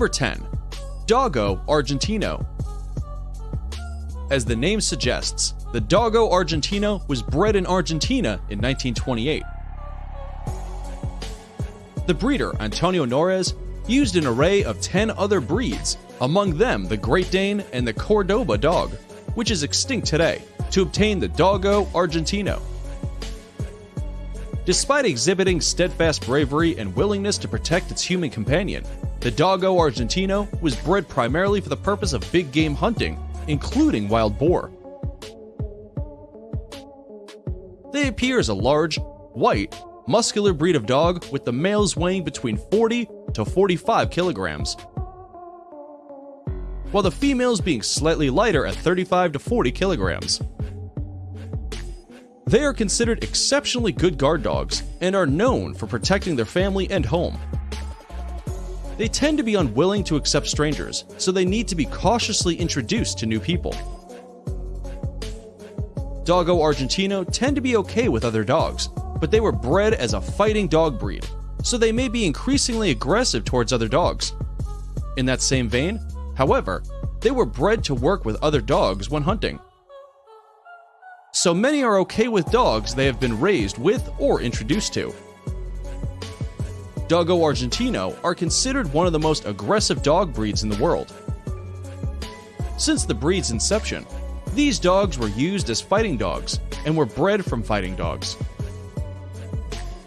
Number 10. Dogo Argentino. As the name suggests, the Dogo Argentino was bred in Argentina in 1928. The breeder, Antonio Nores, used an array of 10 other breeds, among them the Great Dane and the Cordoba dog, which is extinct today, to obtain the Dogo Argentino. Despite exhibiting steadfast bravery and willingness to protect its human companion, the Dogo Argentino was bred primarily for the purpose of big game hunting, including wild boar. They appear as a large, white, muscular breed of dog with the males weighing between 40 to 45 kilograms, while the females being slightly lighter at 35 to 40 kilograms. They are considered exceptionally good guard dogs and are known for protecting their family and home. They tend to be unwilling to accept strangers, so they need to be cautiously introduced to new people. Dogo Argentino tend to be okay with other dogs, but they were bred as a fighting dog breed, so they may be increasingly aggressive towards other dogs. In that same vein, however, they were bred to work with other dogs when hunting. So many are okay with dogs they have been raised with or introduced to. Dogo Argentino are considered one of the most aggressive dog breeds in the world. Since the breed's inception, these dogs were used as fighting dogs and were bred from fighting dogs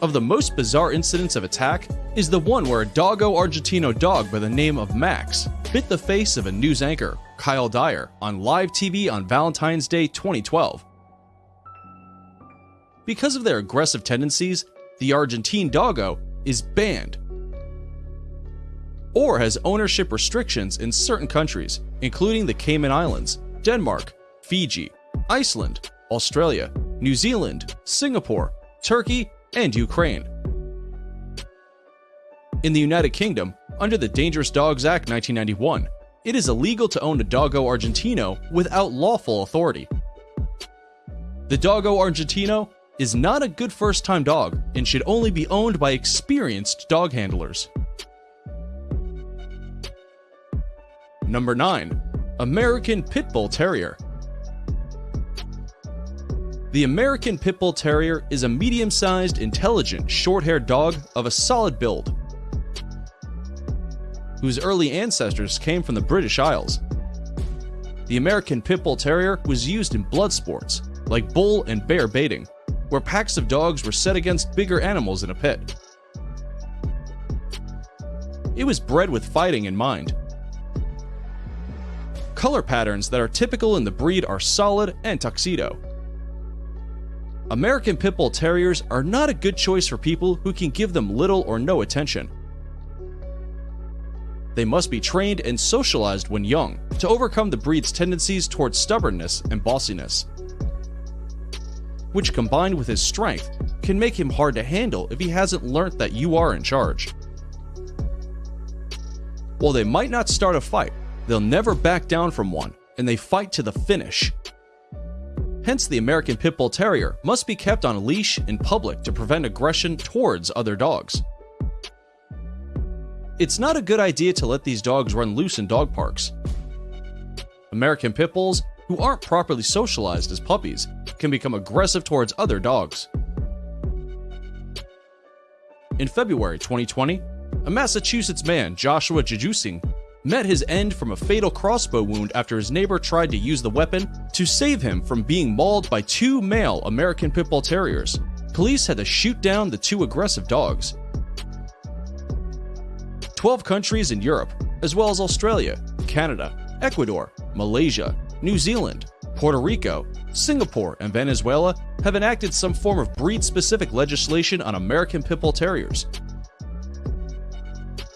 of the most bizarre incidents of attack is the one where a dogo Argentino dog by the name of Max bit the face of a news anchor, Kyle Dyer, on live TV on Valentine's Day 2012. Because of their aggressive tendencies, the Argentine Dogo is banned or has ownership restrictions in certain countries, including the Cayman Islands, Denmark, Fiji, Iceland, Australia, New Zealand, Singapore, Turkey, and Ukraine. In the United Kingdom, under the Dangerous Dogs Act 1991, it is illegal to own a Dogo Argentino without lawful authority. The Dogo Argentino is not a good first time dog and should only be owned by experienced dog handlers. Number 9. American Pit Bull Terrier the American Pit Bull Terrier is a medium sized, intelligent, short haired dog of a solid build, whose early ancestors came from the British Isles. The American Pit Bull Terrier was used in blood sports, like bull and bear baiting, where packs of dogs were set against bigger animals in a pit. It was bred with fighting in mind. Color patterns that are typical in the breed are solid and tuxedo, American Pit Bull Terriers are not a good choice for people who can give them little or no attention. They must be trained and socialized when young to overcome the breed's tendencies towards stubbornness and bossiness, which combined with his strength can make him hard to handle if he hasn't learnt that you are in charge. While they might not start a fight, they'll never back down from one, and they fight to the finish. Hence, the American Pit Bull Terrier must be kept on a leash in public to prevent aggression towards other dogs. It's not a good idea to let these dogs run loose in dog parks. American Pit Bulls, who aren't properly socialized as puppies, can become aggressive towards other dogs. In February 2020, a Massachusetts man, Joshua Jajusing, met his end from a fatal crossbow wound after his neighbor tried to use the weapon to save him from being mauled by two male American Pit Bull Terriers. Police had to shoot down the two aggressive dogs. 12 countries in Europe, as well as Australia, Canada, Ecuador, Malaysia, New Zealand, Puerto Rico, Singapore, and Venezuela have enacted some form of breed specific legislation on American Pit Bull Terriers,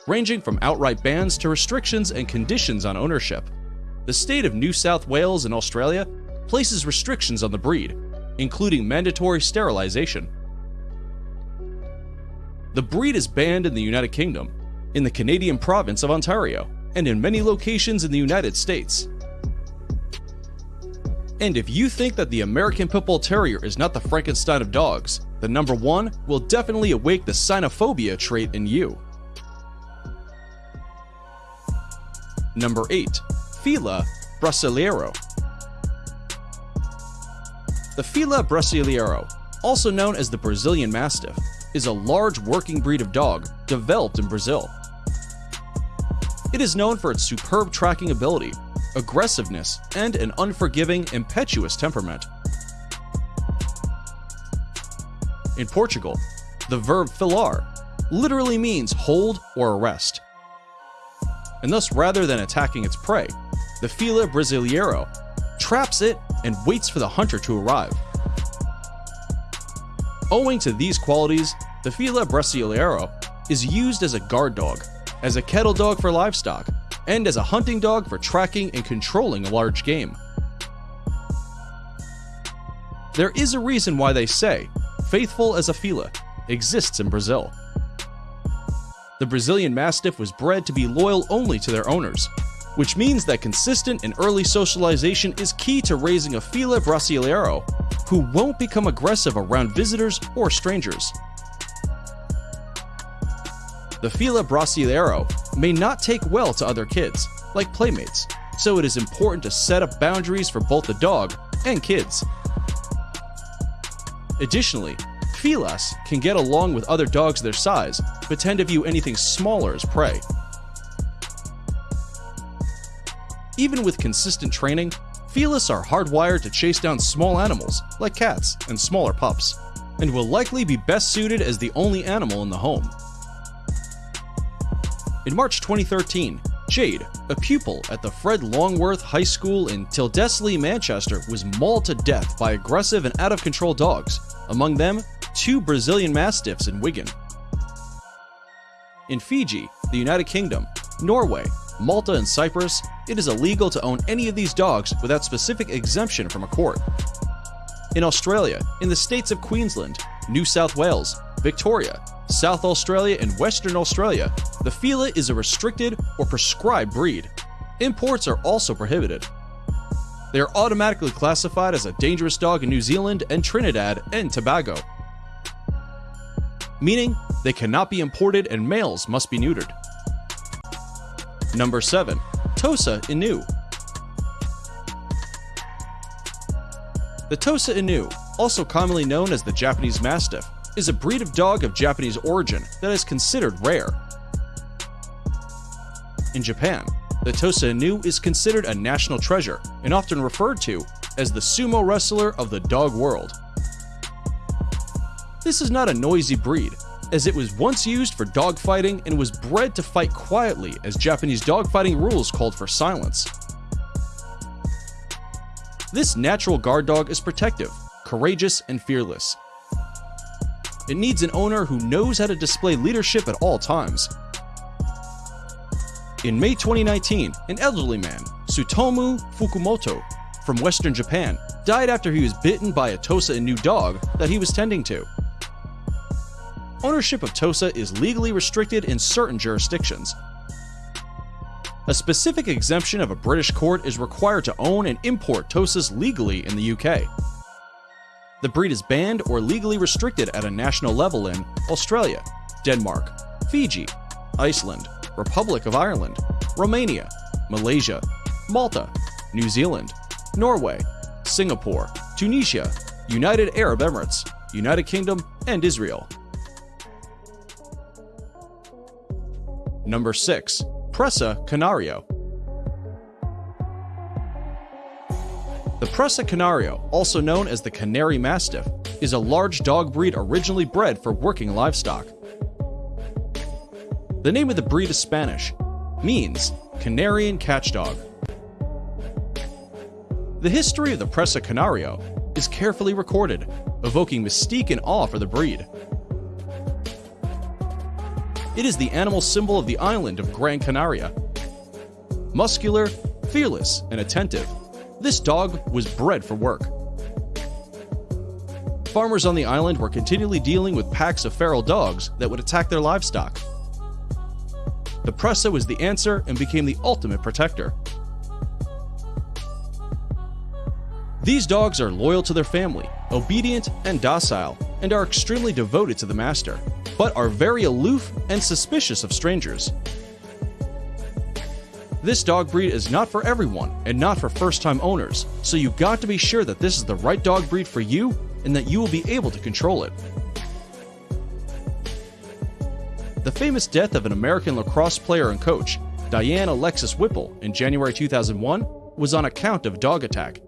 ranging from outright bans to restrictions and conditions on ownership. The state of New South Wales in Australia places restrictions on the breed, including mandatory sterilization. The breed is banned in the United Kingdom, in the Canadian province of Ontario, and in many locations in the United States. And if you think that the American Pit Bull Terrier is not the Frankenstein of dogs, the number one will definitely awake the cynophobia trait in you. Number 8. Fila Brasileiro. The Fila Brasileiro, also known as the Brazilian Mastiff, is a large working breed of dog developed in Brazil. It is known for its superb tracking ability, aggressiveness, and an unforgiving, impetuous temperament. In Portugal, the verb filar literally means hold or arrest. And thus, rather than attacking its prey, the Fila Brasileiro traps it and waits for the hunter to arrive. Owing to these qualities, the Fila Brasileiro is used as a guard dog, as a cattle dog for livestock, and as a hunting dog for tracking and controlling a large game. There is a reason why they say, faithful as a Fila, exists in Brazil. The Brazilian Mastiff was bred to be loyal only to their owners, which means that consistent and early socialization is key to raising a Fila Brasileiro who won't become aggressive around visitors or strangers. The Fila Brasileiro may not take well to other kids, like playmates, so it is important to set up boundaries for both the dog and kids. Additionally, Filas can get along with other dogs their size, but tend to view anything smaller as prey. Even with consistent training, Filas are hardwired to chase down small animals, like cats and smaller pups, and will likely be best suited as the only animal in the home. In March 2013, Jade, a pupil at the Fred Longworth High School in Tyldesley, Manchester, was mauled to death by aggressive and out of control dogs, among them, two Brazilian Mastiffs in Wigan. In Fiji, the United Kingdom, Norway, Malta, and Cyprus, it is illegal to own any of these dogs without specific exemption from a court. In Australia, in the states of Queensland, New South Wales, Victoria, South Australia, and Western Australia, the Fila is a restricted or prescribed breed. Imports are also prohibited. They are automatically classified as a dangerous dog in New Zealand and Trinidad and Tobago, meaning they cannot be imported and males must be neutered. Number 7. Tosa Inu. The Tosa Inu, also commonly known as the Japanese Mastiff, is a breed of dog of Japanese origin that is considered rare. In Japan, the Tosa Inu is considered a national treasure and often referred to as the sumo wrestler of the dog world. This is not a noisy breed, as it was once used for dogfighting and was bred to fight quietly as Japanese dogfighting rules called for silence. This natural guard dog is protective, courageous, and fearless. It needs an owner who knows how to display leadership at all times. In May 2019, an elderly man, Tsutomu Fukumoto, from western Japan, died after he was bitten by a Tosa Inu dog that he was tending to ownership of TOSA is legally restricted in certain jurisdictions. A specific exemption of a British court is required to own and import TOSAs legally in the UK. The breed is banned or legally restricted at a national level in Australia, Denmark, Fiji, Iceland, Republic of Ireland, Romania, Malaysia, Malta, New Zealand, Norway, Singapore, Tunisia, United Arab Emirates, United Kingdom, and Israel. Number 6. Presa Canario. The Presa Canario, also known as the Canary Mastiff, is a large dog breed originally bred for working livestock. The name of the breed is Spanish, means Canarian catchdog. The history of the Presa Canario is carefully recorded, evoking mystique and awe for the breed. It is the animal symbol of the island of Gran Canaria. Muscular, fearless, and attentive, this dog was bred for work. Farmers on the island were continually dealing with packs of feral dogs that would attack their livestock. The Presa was the answer and became the ultimate protector. These dogs are loyal to their family, obedient and docile, and are extremely devoted to the master but are very aloof and suspicious of strangers. This dog breed is not for everyone and not for first time owners, so you got to be sure that this is the right dog breed for you and that you will be able to control it. The famous death of an American lacrosse player and coach, Diane Alexis Whipple, in January 2001 was on account of dog attack.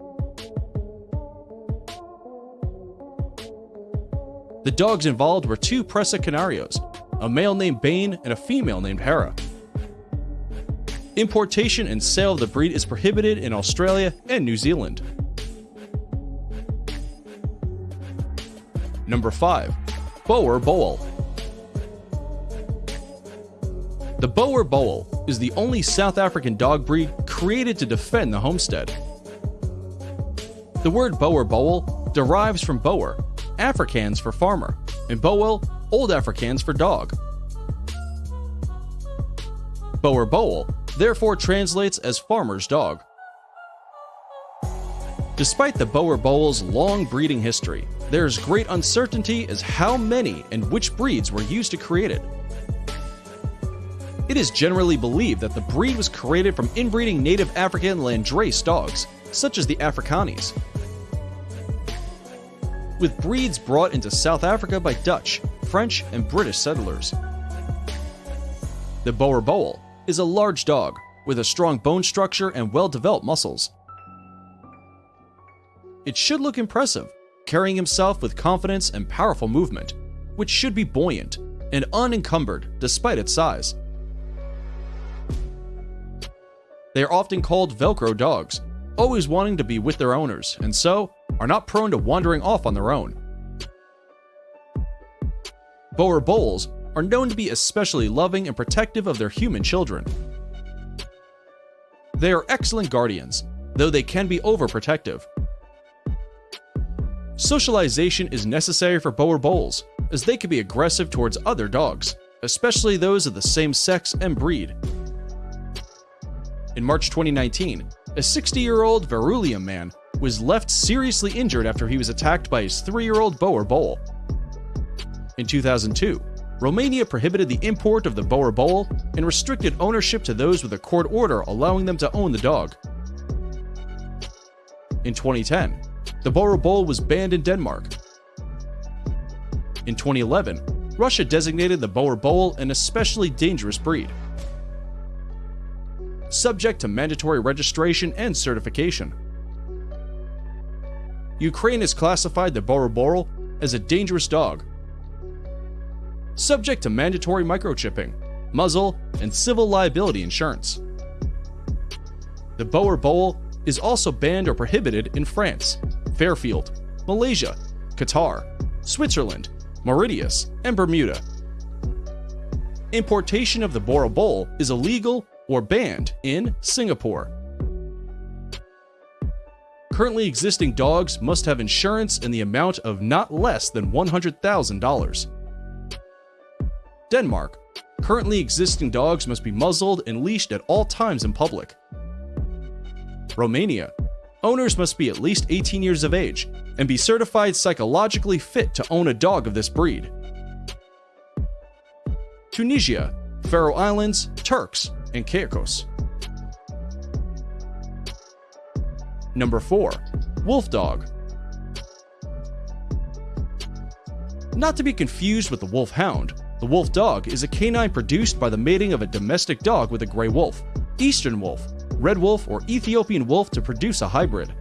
The dogs involved were two Presa Canarios, a male named Bane and a female named Hera. Importation and sale of the breed is prohibited in Australia and New Zealand. Number 5. Boerboel. The Boerboel is the only South African dog breed created to defend the homestead. The word Boerboel derives from Boer, Afrikaans for farmer, and Boel, Old Afrikaans for dog. Boerboel therefore translates as farmer's dog. Despite the Boerboel's long breeding history, there is great uncertainty as how many and which breeds were used to create it. It is generally believed that the breed was created from inbreeding native African Landrace dogs, such as the Africanis. With breeds brought into South Africa by Dutch, French, and British settlers. The Boerboel is a large dog with a strong bone structure and well developed muscles. It should look impressive, carrying himself with confidence and powerful movement, which should be buoyant and unencumbered despite its size. They are often called Velcro dogs, always wanting to be with their owners, and so are not prone to wandering off on their own. Boerboels are known to be especially loving and protective of their human children. They are excellent guardians, though they can be overprotective. Socialization is necessary for Boerboels, as they can be aggressive towards other dogs, especially those of the same sex and breed. In March 2019, a 60 year old Verulam man was left seriously injured after he was attacked by his 3 year old Boerboel. In 2002, Romania prohibited the import of the Boerboel and restricted ownership to those with a court order allowing them to own the dog. In 2010, the Boerboel was banned in Denmark. In 2011, Russia designated the Boerboel an especially dangerous breed, subject to mandatory registration and certification. Ukraine has classified the Boerboel as a dangerous dog subject to mandatory microchipping, muzzle, and civil liability insurance. The Boerboel is also banned or prohibited in France, Fairfield, Malaysia, Qatar, Switzerland, Mauritius, and Bermuda. Importation of the Boerboel is illegal or banned in Singapore. Currently existing dogs must have insurance in the amount of not less than $100,000. Denmark. Currently existing dogs must be muzzled and leashed at all times in public. Romania. Owners must be at least 18 years of age and be certified psychologically fit to own a dog of this breed. Tunisia, Faroe Islands, Turks, and Caicos. Number 4. Wolf Dog. Not to be confused with the wolf hound, the wolf dog is a canine produced by the mating of a domestic dog with a gray wolf, eastern wolf, red wolf, or Ethiopian wolf to produce a hybrid.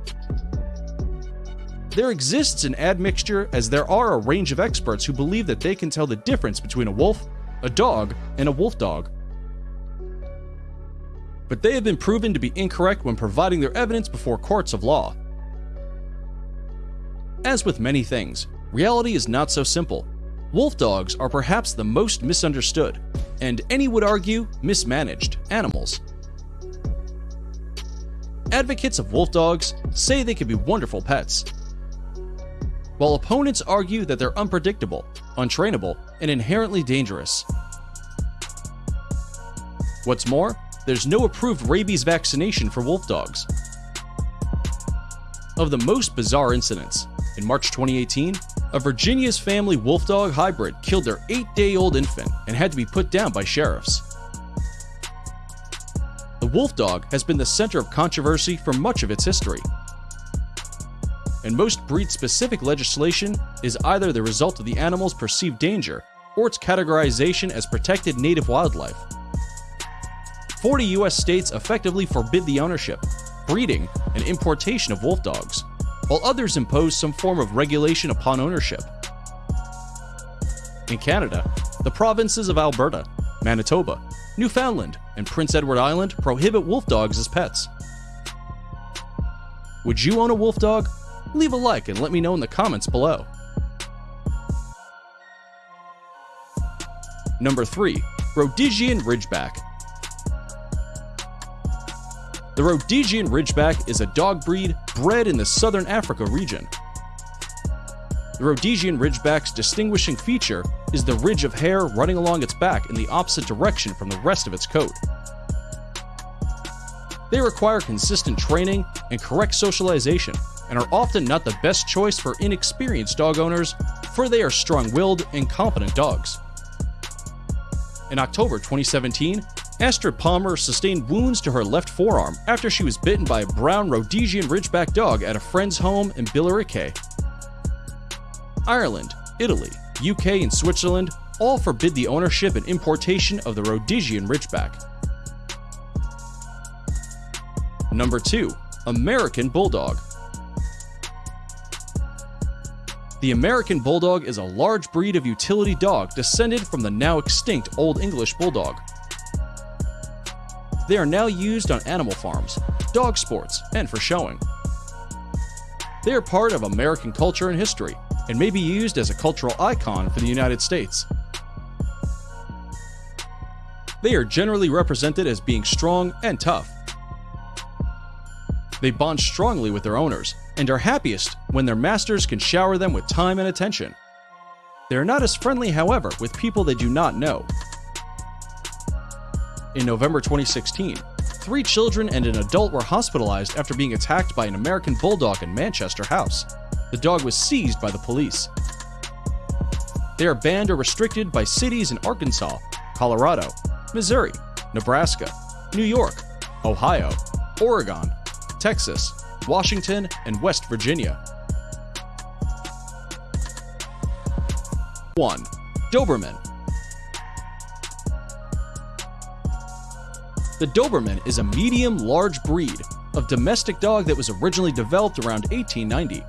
There exists an admixture as there are a range of experts who believe that they can tell the difference between a wolf, a dog, and a wolf dog. But they have been proven to be incorrect when providing their evidence before courts of law. As with many things, reality is not so simple, Wolf dogs are perhaps the most misunderstood, and any would argue mismanaged, animals. Advocates of wolf dogs say they can be wonderful pets, while opponents argue that they're unpredictable, untrainable, and inherently dangerous. What's more, there's no approved rabies vaccination for wolf dogs. Of the most bizarre incidents, in March 2018, a Virginia's family wolf dog hybrid killed their 8 day old infant and had to be put down by sheriffs. The wolf dog has been the center of controversy for much of its history. And most breed specific legislation is either the result of the animal's perceived danger or its categorization as protected native wildlife. 40 US states effectively forbid the ownership, breeding, and importation of wolf dogs, while others impose some form of regulation upon ownership. In Canada, the provinces of Alberta, Manitoba, Newfoundland, and Prince Edward Island prohibit wolf dogs as pets. Would you own a wolf dog? Leave a like and let me know in the comments below. Number 3. Rhodesian Ridgeback The Rhodesian Ridgeback is a dog breed bred in the southern Africa region. The Rhodesian Ridgeback's distinguishing feature is the ridge of hair running along its back in the opposite direction from the rest of its coat. They require consistent training and correct socialization and are often not the best choice for inexperienced dog owners, for they are strong willed and competent dogs. In October 2017, Astrid Palmer sustained wounds to her left forearm after she was bitten by a brown Rhodesian Ridgeback dog at a friend's home in Billericay. Ireland, Italy, UK, and Switzerland all forbid the ownership and importation of the Rhodesian Ridgeback. Number 2. American Bulldog The American Bulldog is a large breed of utility dog descended from the now extinct Old English Bulldog. They are now used on animal farms, dog sports, and for showing. They are part of American culture and history, and may be used as a cultural icon for the United States. They are generally represented as being strong and tough. They bond strongly with their owners and are happiest when their masters can shower them with time and attention. They are not as friendly, however, with people they do not know. In November 2016, three children and an adult were hospitalized after being attacked by an American bulldog in Manchester House. The dog was seized by the police. They are banned or restricted by cities in Arkansas, Colorado, Missouri, Nebraska, New York, Ohio, Oregon, Texas, Washington, and West Virginia. 1. Doberman The Doberman is a medium-large breed of domestic dog that was originally developed around 1890.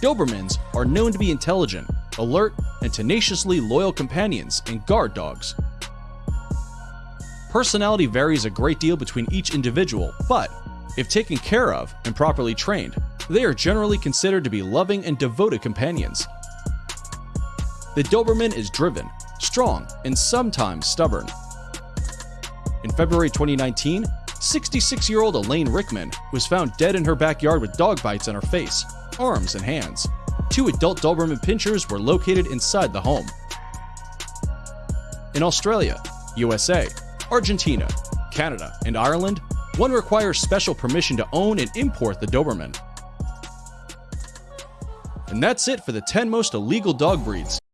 Dobermans are known to be intelligent, alert, and tenaciously loyal companions and guard dogs. Personality varies a great deal between each individual, but if taken care of and properly trained, they are generally considered to be loving and devoted companions. The Doberman is driven, strong, and sometimes stubborn. In February 2019, 66 year old Elaine Rickman was found dead in her backyard with dog bites on her face, arms, and hands. Two adult Doberman pinschers were located inside the home. In Australia, USA, Argentina, Canada, and Ireland, one requires special permission to own and import the Doberman. And that's it for the 10 most illegal dog breeds.